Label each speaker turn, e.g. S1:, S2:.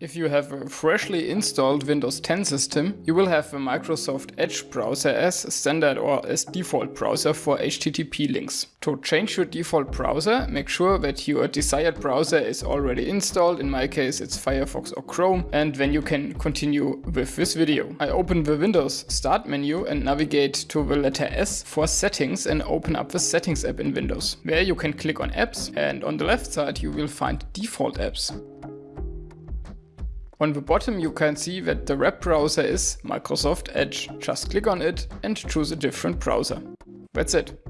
S1: If you have a freshly installed Windows 10 system, you will have a Microsoft Edge browser as standard or as default browser for HTTP links. To change your default browser, make sure that your desired browser is already installed, in my case it's Firefox or Chrome, and then you can continue with this video. I open the Windows Start menu and navigate to the letter S for settings and open up the settings app in Windows. There you can click on apps and on the left side you will find default apps. On the bottom you can see that the web browser is Microsoft Edge. Just click on it and choose a different browser. That's it.